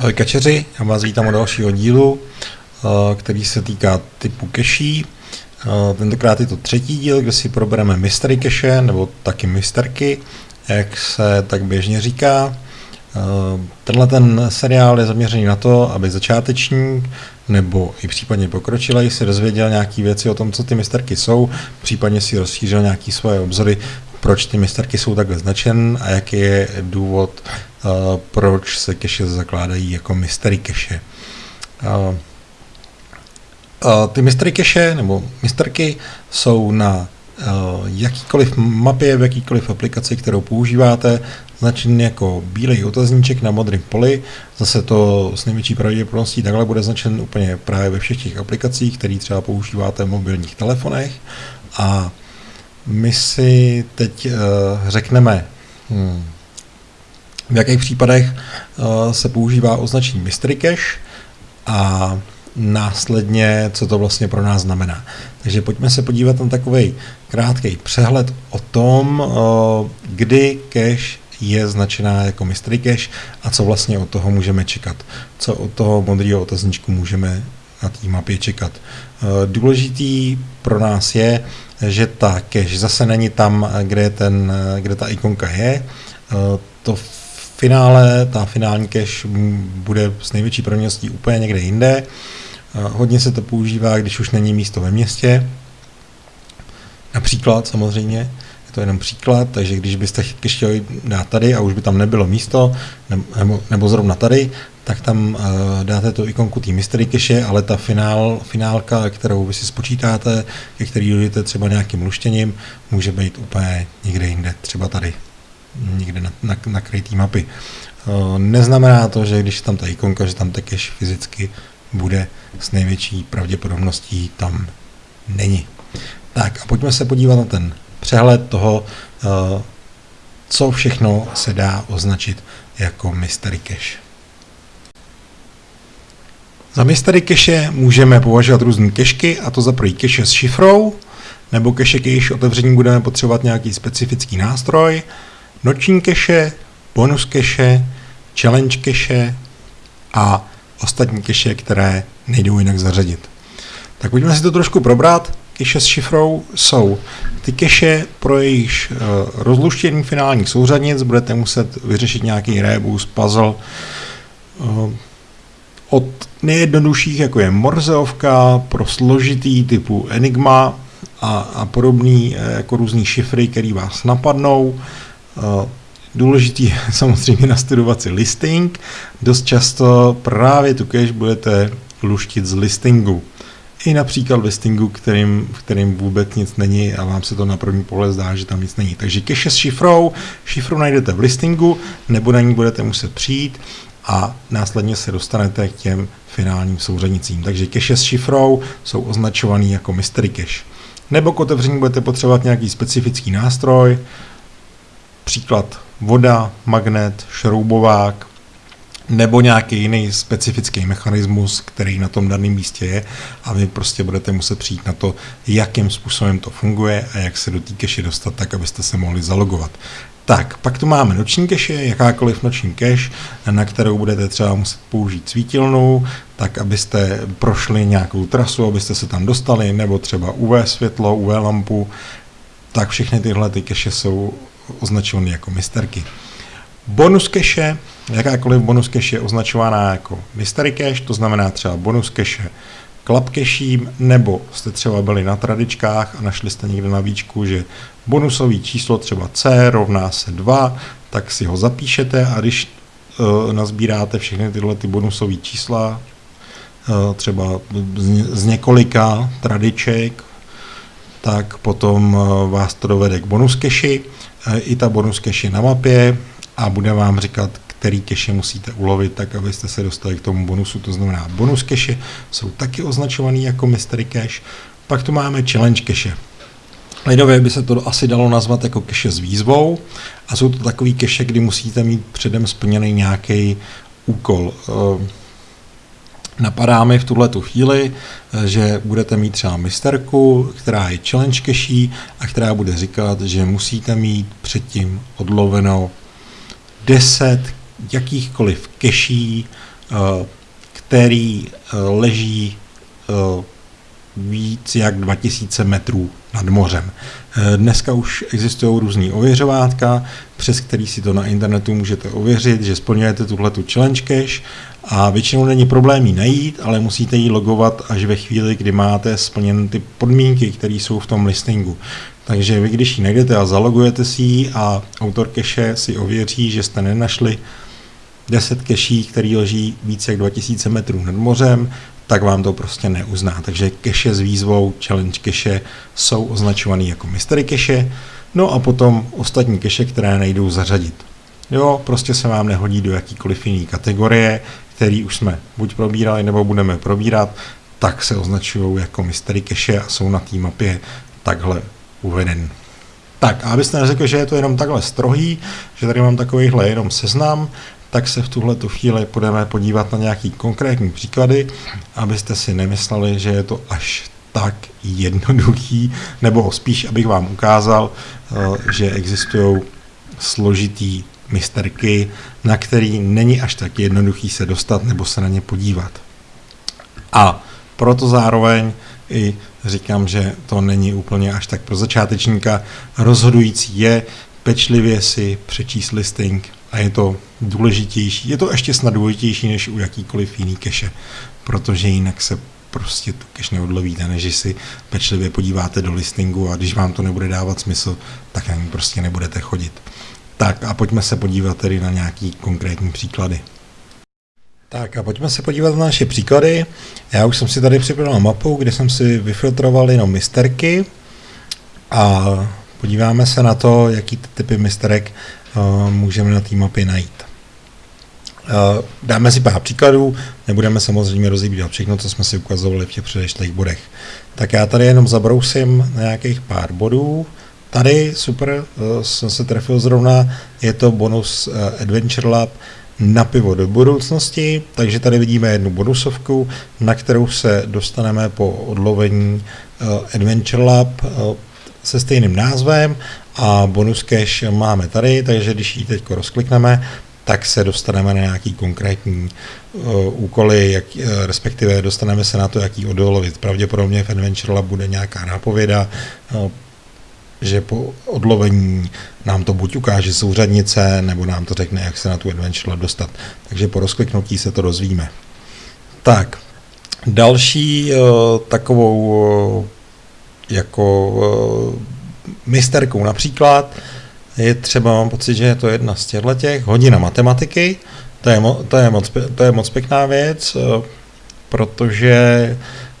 Ahoj kačeři, já vás vítám u dalšího dílu, eh, který se týká typu keší. Eh, tentokrát je to třetí díl, kde si probereme mystery keše, nebo taky misterky, jak se tak běžně říká. Eh, tenhle ten seriál je zaměřený na to, aby začátečník nebo i případně pokročilej si dozvěděl nějaké věci o tom, co ty misterky jsou, případně si rozšířil nějaké svoje obzory, proč ty misterky jsou takhle značen a jaký je důvod, uh, proč se keše zakládají jako mystery keše. Uh, uh, ty mystery keše nebo misterky jsou na jakýkoliv mapě, v jakýkoliv aplikaci, kterou používáte, značený jako bílej otazníček na modrém poli. Zase to s největší pravděpodobností takhle bude značen úplně právě ve všech těch aplikacích, které třeba používáte v mobilních telefonech. A my si teď uh, řekneme, hmm, v jakých případech uh, se používá označení mystery cache a následně, co to vlastně pro nás znamená. Takže pojďme se podívat na takový krátký přehled o tom, uh, kdy cache je značená jako mystery cache a co vlastně od toho můžeme čekat. Co od toho modrého otazníčku můžeme na té mapě čekat. Důležitý pro nás je, že ta cache zase není tam, kde, ten, kde ta ikonka je. To finále, ta finální cache bude s největší pravděpodobností úplně někde jinde. Hodně se to používá, když už není místo ve městě. Například samozřejmě, je to jenom příklad, takže když byste chtěli dát tady a už by tam nebylo místo, nebo, nebo zrovna tady, tak tam uh, dáte tu ikonku té mystery cache, ale ta finál, finálka, kterou vy si spočítáte, ke který dojdete třeba nějakým luštěním, může být úplně někde jinde, třeba tady, někde na, na, na krytý mapy. Uh, neznamená to, že když tam ta ikonka, že tam ta cache fyzicky bude s největší pravděpodobností tam není. Tak a pojďme se podívat na ten přehled toho, uh, co všechno se dá označit jako mystery cache. Za mystery cache můžeme považovat různé kešky, a to za první cache s šifrou, nebo cache, k jejíž otevření budeme potřebovat nějaký specifický nástroj, noční cache, bonus cache, challenge cache a ostatní cache, které nejdou jinak zařadit. Tak pojďme si to trošku probrat. Cache s šifrou jsou ty cache, pro jejich uh, rozluštění finálních souřadnic budete muset vyřešit nějaký rebus, puzzle, uh, od nejjednodušších, jako je Morzeovka, pro složitý typu Enigma a, a podobný, eh, jako různý šifry, které vás napadnou. Eh, důležitý je samozřejmě nastudovat si listing. Dost často právě tu cache budete luštit z listingu. I například listingu, kterým, v kterým vůbec nic není a vám se to na první pohled zdá, že tam nic není. Takže cache s šifrou, šifru najdete v listingu, nebo na ní budete muset přijít a následně se dostanete k těm finálním souřadnicím. Takže cache s šifrou jsou označovaný jako mystery cache. Nebo k otevření budete potřebovat nějaký specifický nástroj, příklad voda, magnet, šroubovák, nebo nějaký jiný specifický mechanismus, který na tom daném místě je a vy prostě budete muset přijít na to, jakým způsobem to funguje a jak se do té cache dostat tak, abyste se mohli zalogovat. Tak, pak tu máme noční cache, jakákoliv noční cache, na kterou budete třeba muset použít svítilnu, tak abyste prošli nějakou trasu, abyste se tam dostali, nebo třeba UV světlo, UV lampu, tak všechny tyhle ty cache jsou označovány jako misterky. Bonus cache, jakákoliv bonus cache je označovaná jako mystery cache, to znamená třeba bonus cache klapkeším, nebo jste třeba byli na tradičkách a našli jste někde na výčku, že bonusový číslo třeba C rovná se 2, tak si ho zapíšete a když uh, nazbíráte všechny tyhle ty bonusové čísla, uh, třeba z, z několika tradiček, tak potom uh, vás to dovede k bonus keši, uh, i ta bonus keši na mapě a bude vám říkat, který keše musíte ulovit, tak abyste se dostali k tomu bonusu. To znamená, bonus keše jsou taky označovaný jako mystery cache. Pak tu máme challenge cache. Lidově by se to asi dalo nazvat jako keše s výzvou a jsou to takový keše, kdy musíte mít předem splněný nějaký úkol. Eh, napadá mi v tuhle tu chvíli, eh, že budete mít třeba misterku, která je challenge cache a která bude říkat, že musíte mít předtím odloveno 10 jakýchkoliv keší který leží víc jak 2000 metrů nad mořem. Dneska už existují různý ověřovátka, přes který si to na internetu můžete ověřit, že splňujete tuhle tu challenge cache a většinou není problém ji najít, ale musíte ji logovat až ve chvíli, kdy máte splněny ty podmínky, které jsou v tom listingu. Takže vy, když ji najdete a zalogujete si ji a autor cache si ověří, že jste nenašli 10 keší, který leží více jak 2000 metrů nad mořem, tak vám to prostě neuzná. Takže keše s výzvou challenge keše jsou označovaný jako mystery keše, no a potom ostatní keše, které nejdou zařadit. Jo, prostě se vám nehodí do jakýkoliv jiný kategorie, který už jsme buď probírali nebo budeme probírat, tak se označují jako mystery cache a jsou na té mapě takhle uveden. Tak, a abyste neřekli, že je to jenom takhle strohý, že tady mám takovýhle jenom seznam, tak se v tuhle tu chvíli budeme podívat na nějaký konkrétní příklady, abyste si nemysleli, že je to až tak jednoduchý, nebo spíš, abych vám ukázal, eh, že existují složitý misterky, na který není až tak jednoduchý se dostat nebo se na ně podívat. A proto zároveň i říkám, že to není úplně až tak pro začátečníka. Rozhodující je pečlivě si přečíst listing a je to důležitější, je to ještě snad důležitější než u jakýkoliv jiný keše, protože jinak se prostě tu cache neodlovíte, než si pečlivě podíváte do listingu a když vám to nebude dávat smysl, tak ani prostě nebudete chodit. Tak a pojďme se podívat tedy na nějaký konkrétní příklady. Tak a pojďme se podívat na naše příklady. Já už jsem si tady připravil mapu, kde jsem si vyfiltroval jenom misterky a podíváme se na to, jaký typy misterek můžeme na té mapě najít. Uh, dáme si pár příkladů, nebudeme samozřejmě rozebírat všechno, co jsme si ukazovali v těch předešlých bodech. Tak já tady jenom zabrousím na nějakých pár bodů. Tady super, uh, jsem se trefil zrovna, je to bonus Adventure Lab, na pivo do budoucnosti, takže tady vidíme jednu bonusovku, na kterou se dostaneme po odlovení Adventure Lab se stejným názvem a bonus cache máme tady, takže když ji teď rozklikneme, tak se dostaneme na nějaký konkrétní uh, úkoly, jak, uh, respektive dostaneme se na to, jaký odolovit. Pravděpodobně v Adventure Lab bude nějaká nápověda, uh, že po odlovení nám to buď ukáže souřadnice, nebo nám to řekne, jak se na tu adventure dostat. Takže po rozkliknutí se to dozvíme. Tak, další uh, takovou uh, jako uh, misterkou například je třeba, mám pocit, že je to jedna z těchto těch, hodina matematiky, to je, to je, moc, to je moc pěkná věc, uh, protože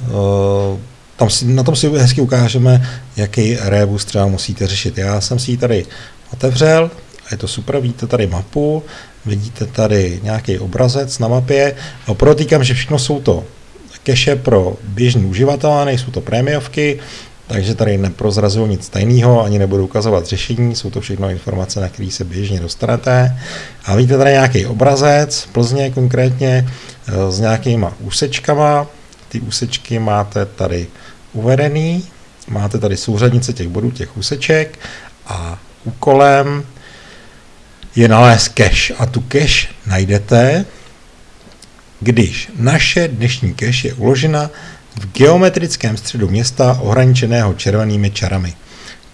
uh, tam si, na tom si hezky ukážeme, jaký rebus třeba musíte řešit. Já jsem si ji tady otevřel, a je to super, vidíte tady mapu, vidíte tady nějaký obrazec na mapě a protýkám, že všechno jsou to keše pro běžný uživatele, nejsou to prémiovky, takže tady neprozrazuju nic tajného, ani nebudu ukazovat řešení, jsou to všechno informace, na které se běžně dostanete. A vidíte tady nějaký obrazec, Plzně konkrétně, eh, s nějakýma úsečkama, ty úsečky máte tady uvedený, máte tady souřadnice těch bodů, těch úseček. A úkolem je nalézt cache. A tu cache najdete, když naše dnešní cache je uložena v geometrickém středu města ohraničeného červenými čarami.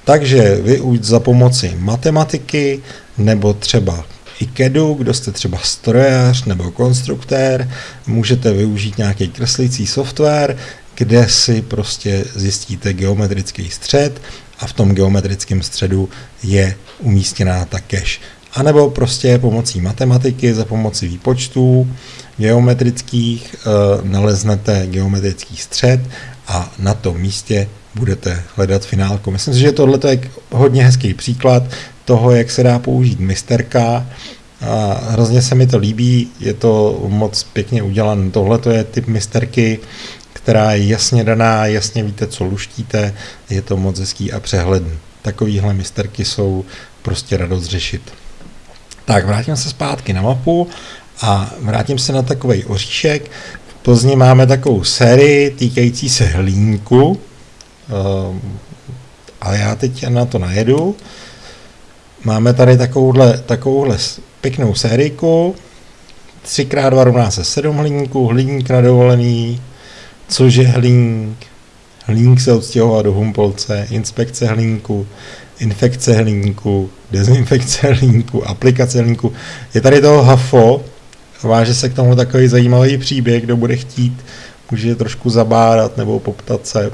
Takže vy už za pomoci matematiky nebo třeba IKEDu, kdo jste třeba strojař nebo konstruktér, můžete využít nějaký kreslící software, kde si prostě zjistíte geometrický střed a v tom geometrickém středu je umístěná ta cache. A nebo prostě pomocí matematiky, za pomocí výpočtů geometrických e, naleznete geometrický střed a na tom místě budete hledat finálku. Myslím si, že tohle je hodně hezký příklad toho, jak se dá použít misterka. A hrozně se mi to líbí, je to moc pěkně udělané. Tohle je typ misterky, která je jasně daná, jasně víte, co luštíte, je to moc hezký a přehledný. Takovýhle misterky jsou prostě radost řešit. Tak, vrátím se zpátky na mapu a vrátím se na takový oříšek. V Plzni máme takovou sérii týkající se hlínku, ehm, ale já teď na to najedu. Máme tady takovouhle, takovouhle pěknou sériku, 3x2 rovná se 7 hliníků, hliník na dovolený, cože hliník, hliník se odstěhoval do Humpolce, inspekce hliníku, infekce hliníku, dezinfekce hliníku, aplikace hliníku. Je tady toho hafo, váže se k tomu takový zajímavý příběh, kdo bude chtít, může trošku zabárat nebo poptat se.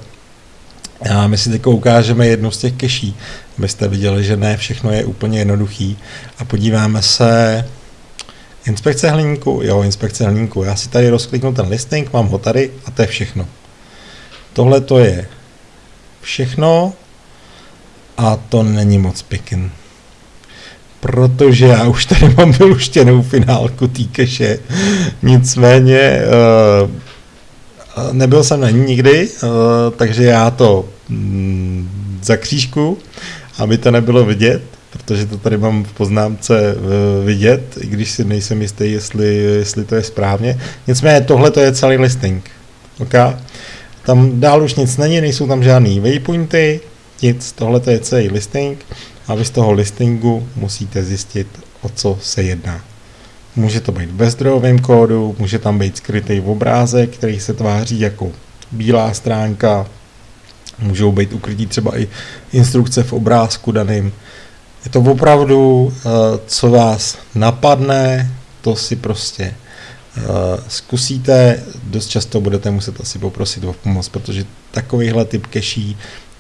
A my si teď ukážeme jednu z těch keší, abyste viděli, že ne všechno je úplně jednoduchý. A podíváme se, inspekce hliníku, jo, inspekce hliníku. Já si tady rozkliknu ten listing, mám ho tady a to je všechno. Tohle to je všechno a to není moc pěkný. Protože já už tady mám vyluštěnou finálku té keše. Nicméně uh, nebyl jsem na ní nikdy, uh, takže já to mm, zakřížku, aby to nebylo vidět, protože to tady mám v poznámce uh, vidět, i když si nejsem jistý, jestli, jestli to je správně. Nicméně tohle to je celý listing. Okay? Tam dál už nic není, nejsou tam žádný waypointy, nic, tohle je celý listing a vy z toho listingu musíte zjistit, o co se jedná. Může to být v bezdrojovém kódu, může tam být skrytý obrázek, který se tváří jako bílá stránka, můžou být ukrytí třeba i instrukce v obrázku daným. Je to opravdu, eh, co vás napadne, to si prostě eh, zkusíte, dost často budete muset asi poprosit o pomoc, protože takovýhle typ keší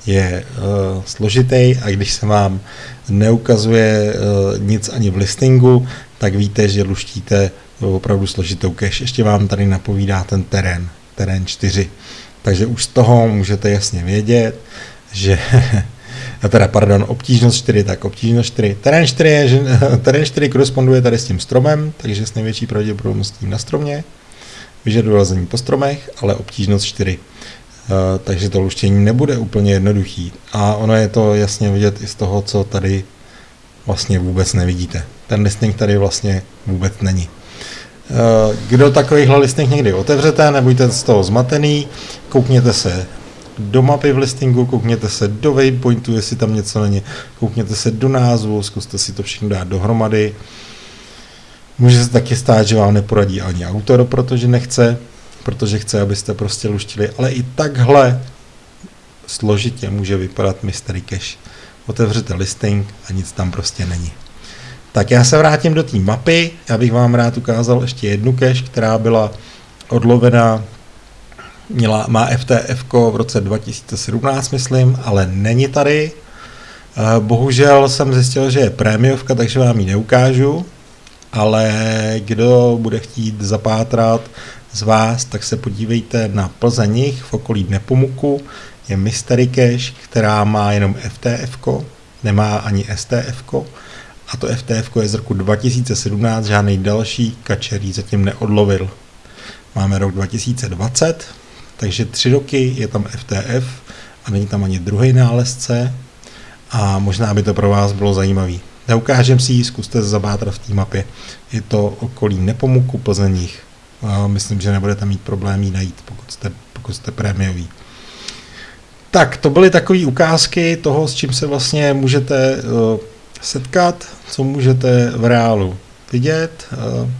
je uh, složitý a když se vám neukazuje uh, nic ani v listingu, tak víte, že luštíte opravdu složitou cache. Ještě vám tady napovídá ten terén, terén 4. Takže už z toho můžete jasně vědět, že a teda, pardon, obtížnost 4, tak obtížnost 4. Terén 4, je, že, terén 4 koresponduje tady s tím stromem, takže s největší pravděpodobností na stromě, vyžaduje lazení po stromech, ale obtížnost 4. Eh, takže to luštění nebude úplně jednoduchý. A ono je to jasně vidět i z toho, co tady vlastně vůbec nevidíte. Ten listing tady vlastně vůbec není. Eh, kdo takovýhle listing někdy otevřete, nebuďte z toho zmatený, koukněte se do mapy v listingu, koukněte se do waypointu, jestli tam něco není, koukněte se do názvu, zkuste si to všechno dát dohromady. Může se taky stát, že vám neporadí ani autor, protože nechce, protože chce, abyste prostě luštili, ale i takhle složitě může vypadat Mystery Cache. Otevřete listing a nic tam prostě není. Tak já se vrátím do té mapy, já bych vám rád ukázal ještě jednu cache, která byla odlovena, měla, má FTF v roce 2017, myslím, ale není tady. Eh, bohužel jsem zjistil, že je prémiovka, takže vám ji neukážu, ale kdo bude chtít zapátrat z vás, tak se podívejte na Plzeních v okolí Nepomuku. Je Mystery Cache, která má jenom FTF, nemá ani STF, a to FTF je z roku 2017, žádný další kačerý zatím neodlovil. Máme rok 2020, takže tři roky je tam FTF a není tam ani druhý nálezce a možná by to pro vás bylo zajímavý. Neukážem si ji, zkuste zabátrat v té mapě. Je to okolí Nepomuku, Plzeních myslím, že nebudete mít problém ji najít, pokud jste, pokud jste prémiový. Tak, to byly takové ukázky toho, s čím se vlastně můžete uh, setkat, co můžete v reálu vidět. Uh,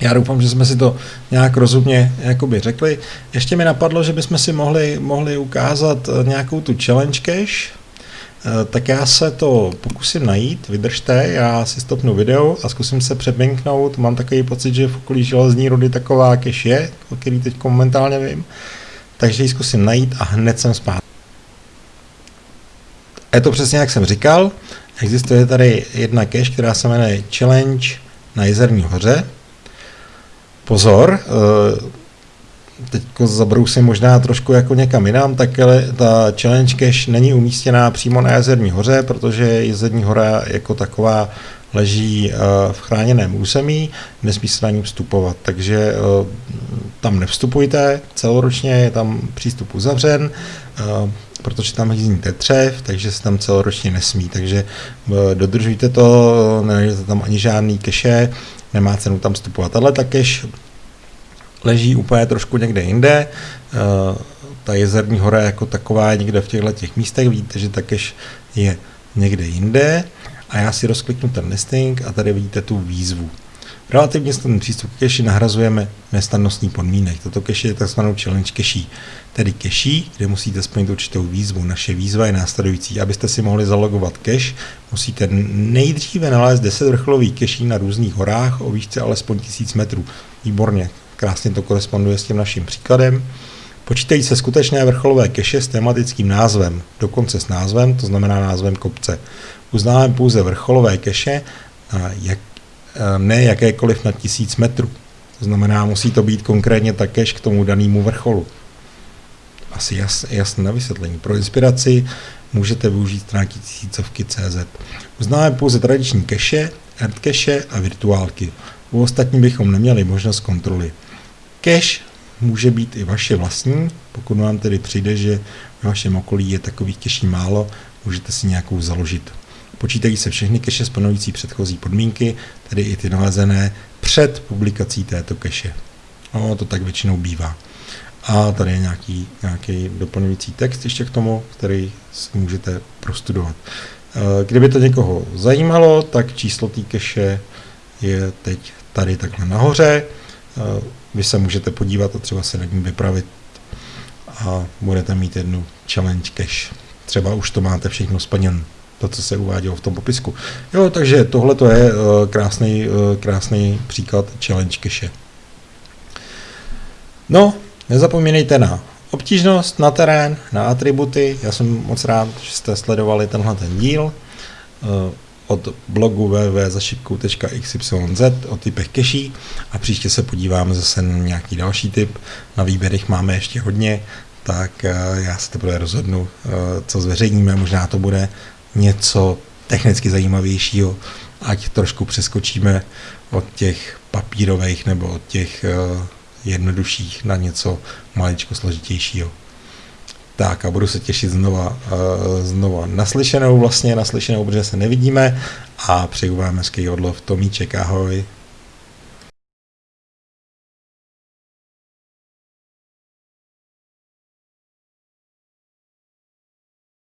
já doufám, že jsme si to nějak rozumně jakoby řekli. Ještě mi napadlo, že bychom si mohli, mohli ukázat eh, nějakou tu challenge cache, tak já se to pokusím najít, vydržte, já si stopnu video a zkusím se přebinknout. Mám takový pocit, že v okolí železní rudy taková cache je, o který teď momentálně vím. Takže ji zkusím najít a hned jsem zpátky. Je to přesně jak jsem říkal, existuje tady jedna cache, která se jmenuje Challenge na Jezerní hoře. Pozor, eh, teď zabrousím možná trošku jako někam jinam, tak ta challenge cache není umístěná přímo na jezerní hoře, protože jezerní hora jako taková leží eh, v chráněném území, nesmí se na ní vstupovat, takže eh, tam nevstupujte, celoročně je tam přístup uzavřen, eh, protože tam hýzní tetřev, takže se tam celoročně nesmí, takže dodržujte to, nenajdete tam ani žádný keše, nemá cenu tam vstupovat. Ale ta cache leží úplně trošku někde jinde. Eh, ta jezerní hora jako taková je někde v těchto těch místech, vidíte, že takéž je někde jinde. A já si rozkliknu ten listing a tady vidíte tu výzvu. Relativně snadný přístup k keši nahrazujeme nestandostní podmínek. Toto keši je tzv. challenge keší, tedy keší, kde musíte splnit určitou výzvu. Naše výzva je následující. Abyste si mohli zalogovat keš, musíte nejdříve nalézt 10 vrcholových keší na různých horách o výšce alespoň 1000 metrů. Výborně, krásně to koresponduje s tím naším příkladem. Počítají se skutečné vrcholové keše s tematickým názvem, dokonce s názvem, to znamená názvem kopce. Uznáme pouze vrcholové keše, jak, ne jakékoliv na tisíc metrů. To znamená, musí to být konkrétně ta keš k tomu danému vrcholu. Asi jas, jasné na vysvětlení. Pro inspiraci můžete využít stránky tisícovky CZ. Uznáme pouze tradiční keše, keše a virtuálky. U ostatní bychom neměli možnost kontroly. Cache může být i vaše vlastní, pokud vám tedy přijde, že v vašem okolí je takových keší málo, můžete si nějakou založit. Počítají se všechny keše splňující předchozí podmínky, tedy i ty nalezené před publikací této keše. No, to tak většinou bývá. A tady je nějaký, nějaký doplňující text ještě k tomu, který si můžete prostudovat. Eh, kdyby to někoho zajímalo, tak číslo té keše je teď tady takhle nahoře. Eh, vy se můžete podívat a třeba se nad ním vypravit a budete mít jednu challenge cache. Třeba už to máte všechno splněn, to, co se uvádělo v tom popisku. Jo, takže tohle to je uh, krásný, uh, krásný příklad challenge cache. No, nezapomínejte na obtížnost, na terén, na atributy. Já jsem moc rád, že jste sledovali tenhle ten díl. Od blogu www.zašipkou.xyz o typech keší a příště se podíváme zase na nějaký další typ. Na výběrech máme ještě hodně, tak eh, já se teprve rozhodnu, eh, co zveřejníme. Možná to bude něco technicky zajímavějšího, ať trošku přeskočíme od těch papírových nebo od těch eh, jednodušších na něco maličko složitějšího. Tak a budu se těšit znova, uh, znova naslyšenou vlastně, naslyšenou, protože se nevidíme a přeju vám hezký odlov. Tomíček, ahoj.